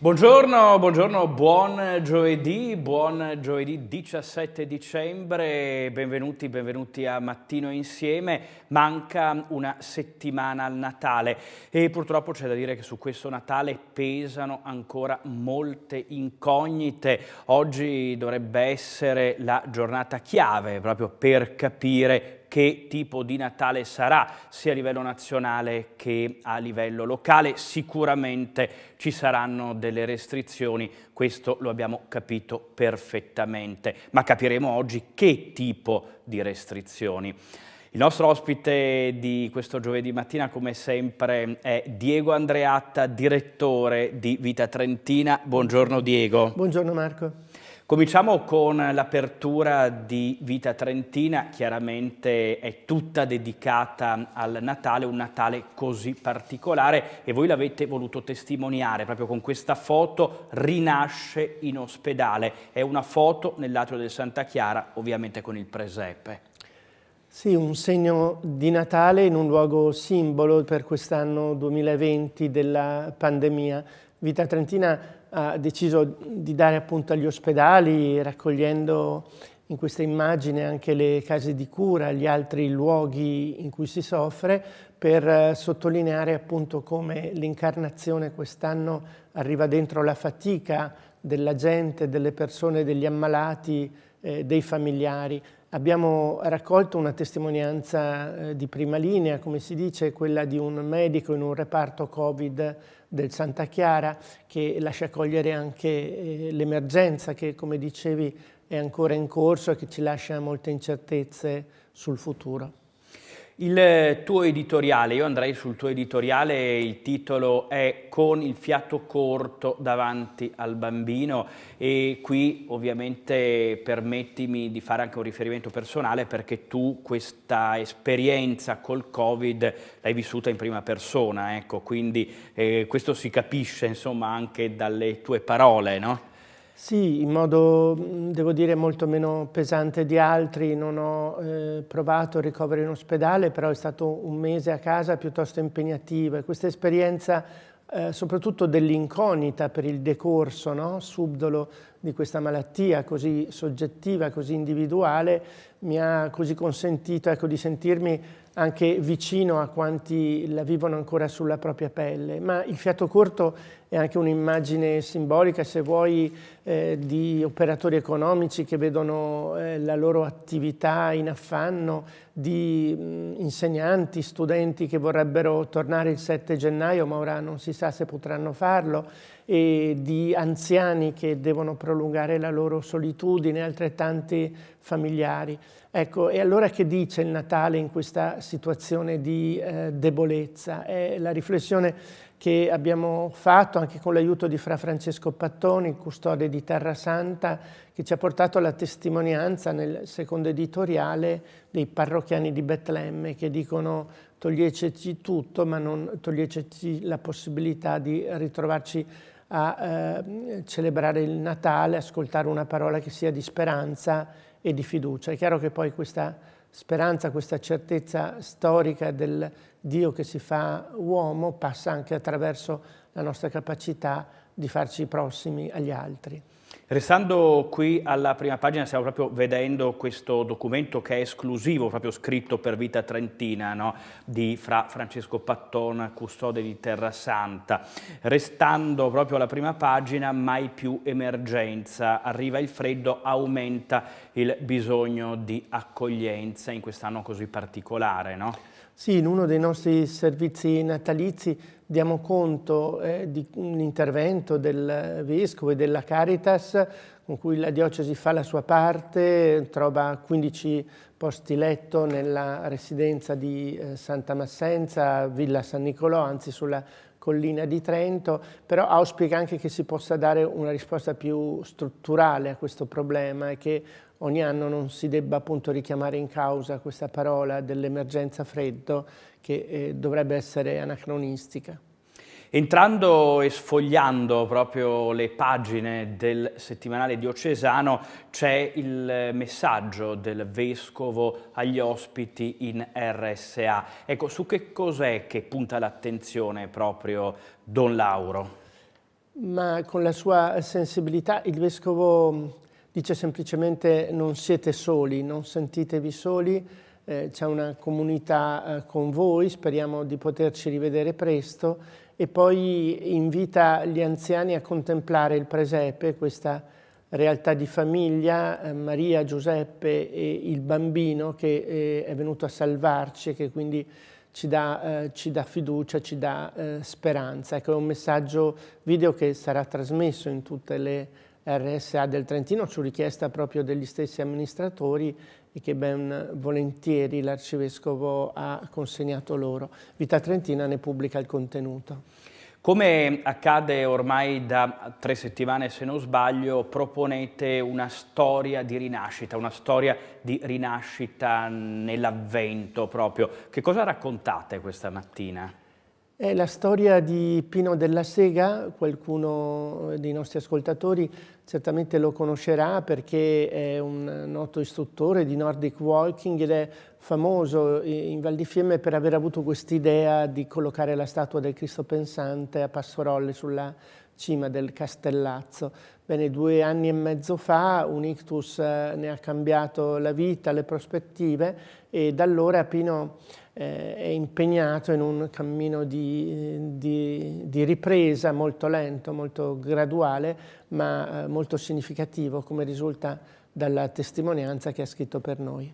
Buongiorno, buongiorno, buon giovedì, buon giovedì 17 dicembre, benvenuti, benvenuti a Mattino Insieme. Manca una settimana al Natale e purtroppo c'è da dire che su questo Natale pesano ancora molte incognite. Oggi dovrebbe essere la giornata chiave proprio per capire che tipo di Natale sarà sia a livello nazionale che a livello locale. Sicuramente ci saranno delle restrizioni, questo lo abbiamo capito perfettamente, ma capiremo oggi che tipo di restrizioni. Il nostro ospite di questo giovedì mattina, come sempre, è Diego Andreatta, direttore di Vita Trentina. Buongiorno Diego. Buongiorno Marco. Cominciamo con l'apertura di Vita Trentina, chiaramente è tutta dedicata al Natale, un Natale così particolare e voi l'avete voluto testimoniare proprio con questa foto Rinasce in ospedale. È una foto nell'atrio del Santa Chiara, ovviamente con il presepe. Sì, un segno di Natale in un luogo simbolo per quest'anno 2020 della pandemia. Vita Trentina ha deciso di dare appunto agli ospedali, raccogliendo in questa immagine anche le case di cura, gli altri luoghi in cui si soffre, per eh, sottolineare appunto come l'incarnazione quest'anno arriva dentro la fatica della gente, delle persone, degli ammalati, eh, dei familiari. Abbiamo raccolto una testimonianza eh, di prima linea, come si dice, quella di un medico in un reparto Covid del Santa Chiara che lascia cogliere anche eh, l'emergenza che, come dicevi, è ancora in corso e che ci lascia molte incertezze sul futuro. Il tuo editoriale, io andrei sul tuo editoriale, il titolo è Con il fiato corto davanti al bambino e qui ovviamente permettimi di fare anche un riferimento personale perché tu questa esperienza col Covid l'hai vissuta in prima persona, ecco, quindi eh, questo si capisce insomma anche dalle tue parole, no? Sì, in modo, devo dire, molto meno pesante di altri. Non ho eh, provato ricovero in ospedale, però è stato un mese a casa piuttosto impegnativo e questa esperienza, eh, soprattutto dell'incognita per il decorso no? subdolo di questa malattia così soggettiva, così individuale, mi ha così consentito ecco, di sentirmi anche vicino a quanti la vivono ancora sulla propria pelle, ma il fiato corto è anche un'immagine simbolica, se vuoi, eh, di operatori economici che vedono eh, la loro attività in affanno, di mh, insegnanti, studenti che vorrebbero tornare il 7 gennaio, ma ora non si sa se potranno farlo, e di anziani che devono prolungare la loro solitudine, altrettanti familiari. Ecco, e allora che dice il Natale in questa situazione di eh, debolezza? È la riflessione che abbiamo fatto anche con l'aiuto di Fra Francesco Pattoni, custode di Terra Santa, che ci ha portato alla testimonianza nel secondo editoriale dei parrocchiani di Betlemme che dicono togliececi tutto ma non togliececi la possibilità di ritrovarci a eh, celebrare il Natale, ascoltare una parola che sia di speranza e di fiducia. È chiaro che poi questa speranza, questa certezza storica del Dio che si fa uomo passa anche attraverso la nostra capacità di farci prossimi agli altri. Restando qui alla prima pagina stiamo proprio vedendo questo documento che è esclusivo, proprio scritto per Vita Trentina, no? di Fra Francesco Patton, custode di Terra Santa. Restando proprio alla prima pagina, mai più emergenza, arriva il freddo, aumenta il bisogno di accoglienza in quest'anno così particolare. No? Sì, in uno dei nostri servizi natalizi diamo conto eh, di un intervento del Vescovo e della Caritas con cui la diocesi fa la sua parte, trova 15 posti letto nella residenza di eh, Santa Massenza, Villa San Nicolò, anzi sulla collina di Trento, però auspica anche che si possa dare una risposta più strutturale a questo problema e che ogni anno non si debba appunto richiamare in causa questa parola dell'emergenza freddo che eh, dovrebbe essere anacronistica. Entrando e sfogliando proprio le pagine del settimanale diocesano c'è il messaggio del Vescovo agli ospiti in RSA. Ecco, su che cos'è che punta l'attenzione proprio Don Lauro? Ma con la sua sensibilità il Vescovo dice semplicemente non siete soli, non sentitevi soli, c'è una comunità eh, con voi, speriamo di poterci rivedere presto e poi invita gli anziani a contemplare il presepe, questa realtà di famiglia, eh, Maria, Giuseppe e il bambino che eh, è venuto a salvarci e che quindi ci dà, eh, ci dà fiducia, ci dà eh, speranza. Ecco, è un messaggio video che sarà trasmesso in tutte le RSA del Trentino su richiesta proprio degli stessi amministratori e che ben volentieri l'Arcivescovo ha consegnato loro. Vita Trentina ne pubblica il contenuto. Come accade ormai da tre settimane, se non sbaglio, proponete una storia di rinascita, una storia di rinascita nell'avvento proprio. Che cosa raccontate questa mattina? È la storia di Pino della Sega, qualcuno dei nostri ascoltatori certamente lo conoscerà perché è un noto istruttore di Nordic Walking ed è famoso in Val di Fiemme per aver avuto quest'idea di collocare la statua del Cristo pensante a Passorolli sulla cima del Castellazzo. Bene, due anni e mezzo fa un ictus eh, ne ha cambiato la vita, le prospettive e da allora Pino eh, è impegnato in un cammino di, di, di, ripresa molto lento, molto graduale, ma eh, molto significativo come risulta dalla testimonianza che ha scritto per noi.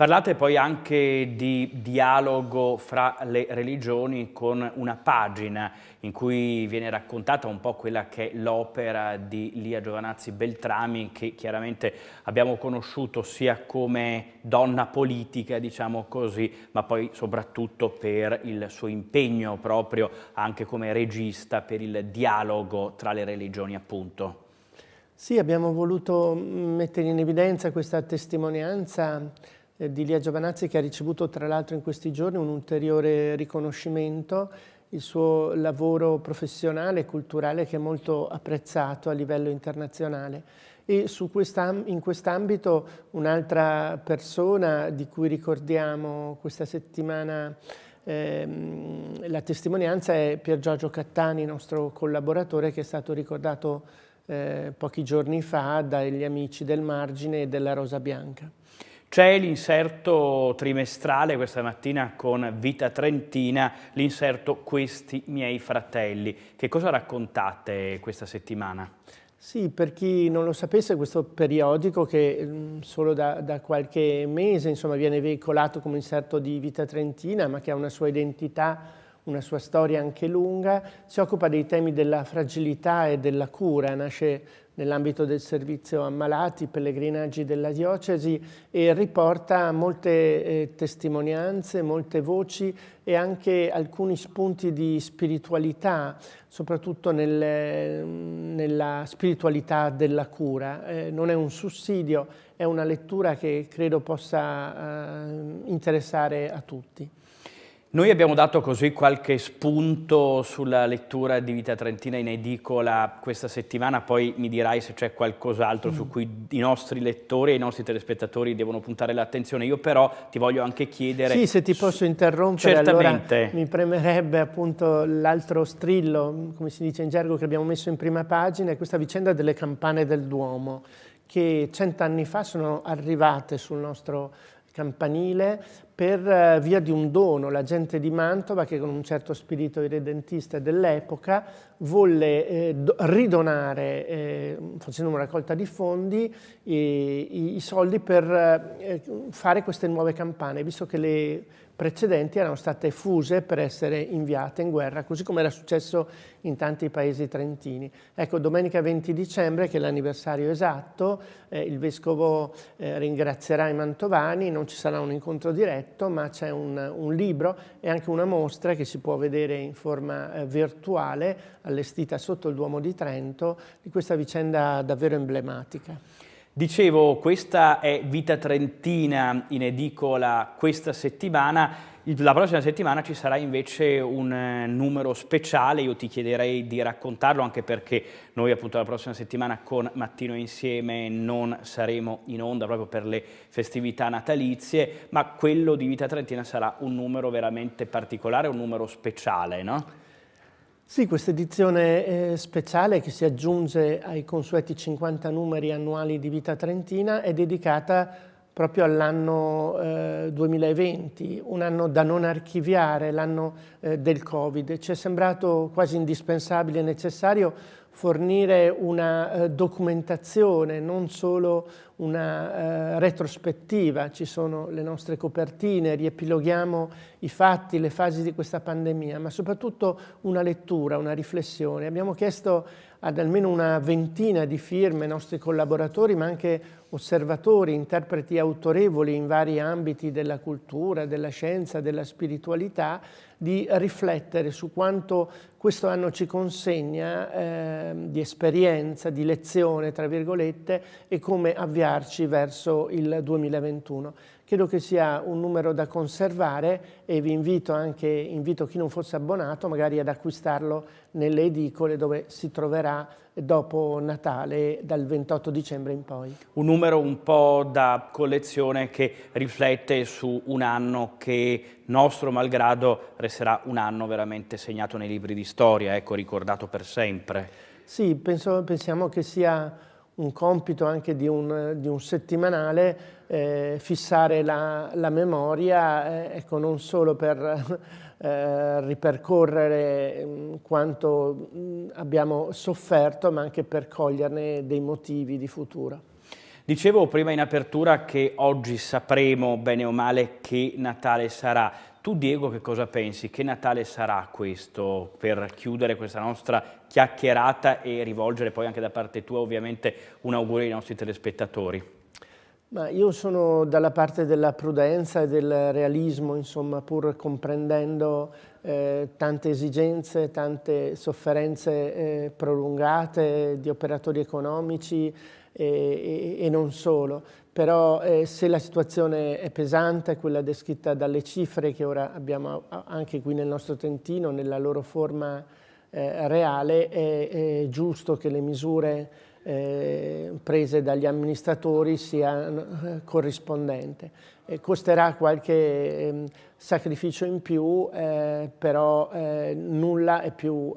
Parlate poi anche di dialogo fra le religioni con una pagina in cui viene raccontata un po' quella che è l'opera di Lia Giovanazzi Beltrami che chiaramente abbiamo conosciuto sia come donna politica, diciamo così, ma poi soprattutto per il suo impegno proprio anche come regista per il dialogo tra le religioni appunto. Sì, abbiamo voluto mettere in evidenza questa testimonianza di Lia Giovanazzi che ha ricevuto tra l'altro in questi giorni un ulteriore riconoscimento, il suo lavoro professionale e culturale che è molto apprezzato a livello internazionale. E questa, in quest'ambito un'altra persona di cui ricordiamo questa settimana ehm, la testimonianza è Pier Giorgio Cattani, nostro collaboratore che è stato ricordato eh, pochi giorni fa dagli amici del Margine e della Rosa Bianca. C'è l'inserto trimestrale questa mattina con Vita Trentina, l'inserto Questi miei fratelli. Che cosa raccontate questa settimana? Sì, per chi non lo sapesse, questo periodico che mm, solo da, da, qualche mese insomma, viene veicolato come inserto di Vita Trentina, ma che ha una sua identità, una sua storia anche lunga, si occupa dei temi della fragilità e della cura, nasce nell'ambito del servizio ammalati, pellegrinaggi della diocesi e riporta molte eh, testimonianze, molte voci e anche alcuni spunti di spiritualità, soprattutto nel, nella spiritualità della cura. Eh, non è un sussidio, è una lettura che credo possa eh, interessare a tutti. Noi abbiamo dato così qualche spunto sulla lettura di Vita Trentina in edicola questa settimana, poi mi dirai se c'è qualcos'altro mm. su cui i nostri lettori e i nostri telespettatori devono puntare l'attenzione. Io però ti voglio anche chiedere... Sì, se ti posso interrompere, Certamente. allora mi premerebbe appunto l'altro strillo, come si dice in gergo, che abbiamo messo in prima pagina, è questa vicenda delle campane del Duomo, che cent'anni fa sono arrivate sul nostro campanile per eh, via di un dono. La gente di Mantova, che con un certo spirito irredentista dell'epoca, volle eh, ridonare, eh, facendo una raccolta di fondi, i, i soldi per eh, fare queste nuove campane, visto che le precedenti erano state fuse per essere inviate in guerra, così come era successo in tanti paesi trentini. Ecco, domenica 20 dicembre, che è l'anniversario esatto, eh, il Vescovo eh, ringrazierà i mantovani, non ci sarà un incontro diretto, ma c'è un, un, libro e anche una mostra che si può vedere in forma eh, virtuale, allestita sotto il Duomo di Trento, di questa vicenda davvero emblematica. Dicevo, questa è Vita Trentina in edicola questa settimana, la prossima settimana ci sarà invece un eh, numero speciale, io ti chiederei di raccontarlo anche perché noi appunto la prossima settimana con Mattino Insieme non saremo in onda proprio per le festività natalizie, ma quello di Vita Trentina sarà un numero veramente particolare, un numero speciale, no? Sì, questa edizione eh, speciale che si aggiunge ai consueti 50 numeri annuali di Vita Trentina è dedicata proprio all'anno eh, 2020, un anno da non archiviare, l'anno eh, del Covid. Ci è sembrato quasi indispensabile e necessario fornire una eh, documentazione, non solo una eh, retrospettiva, ci sono le nostre copertine, riepiloghiamo i fatti, le fasi di questa pandemia, ma soprattutto una lettura, una riflessione. Abbiamo chiesto ad almeno una ventina di firme, nostri collaboratori, ma anche osservatori, interpreti autorevoli in vari ambiti della cultura, della scienza, della spiritualità, di riflettere su quanto questo anno ci consegna eh, di esperienza, di lezione, tra virgolette, e come avviarci verso il 2021. Credo che sia un numero da conservare e vi invito anche, invito chi non fosse abbonato, magari ad acquistarlo nelle edicole dove si troverà dopo Natale dal 28 dicembre in poi. Un numero un po' da collezione che riflette su un anno che nostro malgrado resterà un anno veramente segnato nei libri di storia, ecco, ricordato per sempre. Sì, penso, pensiamo che sia un compito anche di un, di un settimanale eh, fissare la, la memoria, eh, ecco, non solo per eh, ripercorrere mm, quanto mm, abbiamo sofferto, ma anche per coglierne dei motivi di futuro. Dicevo prima in apertura che oggi sapremo bene o male che Natale sarà. Tu Diego che cosa pensi? Che Natale sarà questo per chiudere questa nostra chiacchierata e rivolgere poi anche da parte tua ovviamente un augurio ai nostri telespettatori? Ma io sono dalla parte della prudenza e del realismo, insomma, pur comprendendo eh, tante esigenze, tante sofferenze eh, prolungate di operatori economici e, e, e non solo. Però eh, se la situazione è pesante, quella descritta dalle cifre che ora abbiamo anche qui nel nostro Trentino, nella loro forma eh, reale, è, è giusto che le misure eh, prese dagli amministratori sia eh, corrispondente. Eh, costerà qualche eh, sacrificio in più, eh, però eh, nulla è più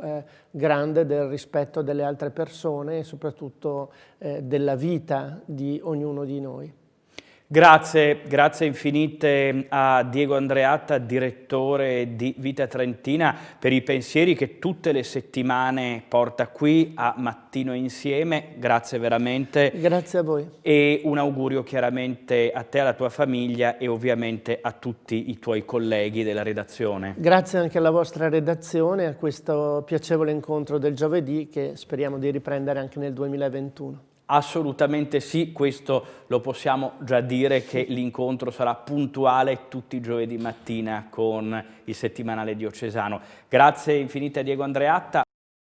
grande del rispetto delle altre persone e soprattutto della vita di ognuno di noi. Grazie, grazie infinite a Diego Andreatta, direttore di Vita Trentina, per i pensieri che tutte le settimane porta qui a Mattino Insieme. Grazie veramente. Grazie a voi. E un augurio chiaramente a te, alla tua famiglia e ovviamente a tutti i tuoi colleghi della redazione. Grazie anche alla vostra redazione, a questo piacevole incontro del giovedì che speriamo di riprendere anche nel 2021. Assolutamente sì, questo lo possiamo già dire che l'incontro sarà puntuale tutti i giovedì mattina con il settimanale diocesano. Grazie infinite a Diego Andreatta.